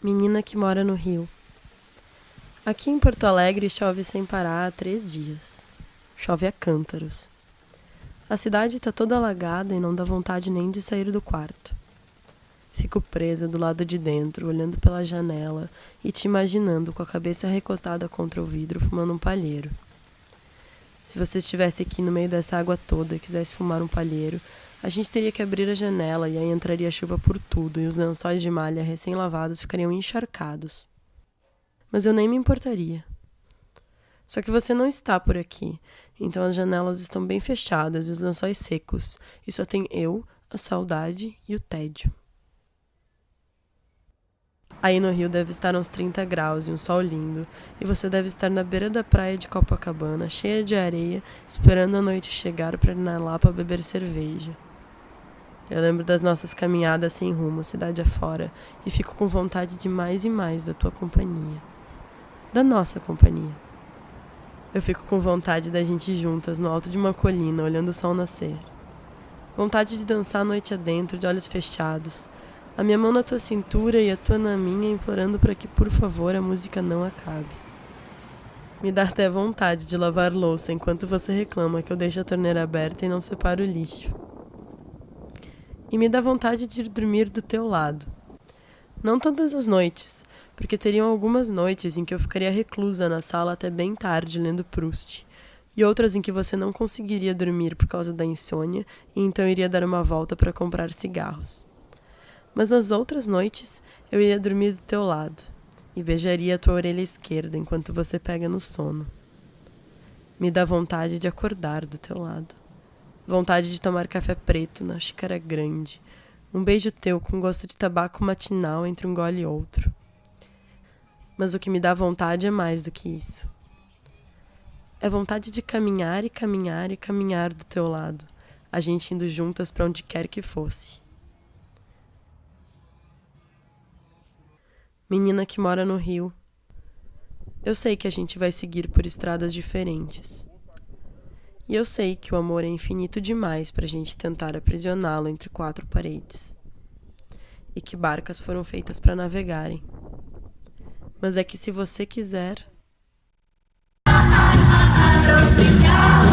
Menina que mora no Rio. Aqui em Porto Alegre chove sem parar há três dias. Chove a cântaros. A cidade está toda alagada e não dá vontade nem de sair do quarto. Fico presa do lado de dentro, olhando pela janela e te imaginando com a cabeça recostada contra o vidro, fumando um palheiro. Se você estivesse aqui no meio dessa água toda e quisesse fumar um palheiro, a gente teria que abrir a janela e aí entraria chuva por tudo e os lençóis de malha recém-lavados ficariam encharcados. Mas eu nem me importaria. Só que você não está por aqui, então as janelas estão bem fechadas e os lençóis secos, e só tem eu, a saudade e o tédio. Aí no Rio deve estar uns 30 graus e um sol lindo, e você deve estar na beira da praia de Copacabana, cheia de areia, esperando a noite chegar para ir na Lapa beber cerveja. Eu lembro das nossas caminhadas sem rumo, cidade afora, e fico com vontade de mais e mais da tua companhia. Da nossa companhia. Eu fico com vontade da gente juntas no alto de uma colina, olhando o sol nascer. Vontade de dançar a noite adentro, de olhos fechados. A minha mão na tua cintura e a tua na minha, implorando para que, por favor, a música não acabe. Me dá até vontade de lavar louça enquanto você reclama que eu deixo a torneira aberta e não separo o lixo e me dá vontade de ir dormir do teu lado. Não todas as noites, porque teriam algumas noites em que eu ficaria reclusa na sala até bem tarde lendo Proust, e outras em que você não conseguiria dormir por causa da insônia e então iria dar uma volta para comprar cigarros. Mas nas outras noites eu iria dormir do teu lado e beijaria a tua orelha esquerda enquanto você pega no sono. Me dá vontade de acordar do teu lado. Vontade de tomar café preto na xícara grande. Um beijo teu com gosto de tabaco matinal entre um gole e outro. Mas o que me dá vontade é mais do que isso. É vontade de caminhar e caminhar e caminhar do teu lado, a gente indo juntas para onde quer que fosse. Menina que mora no Rio. Eu sei que a gente vai seguir por estradas diferentes. E eu sei que o amor é infinito demais para a gente tentar aprisioná-lo entre quatro paredes. E que barcas foram feitas para navegarem. Mas é que se você quiser. Tropical.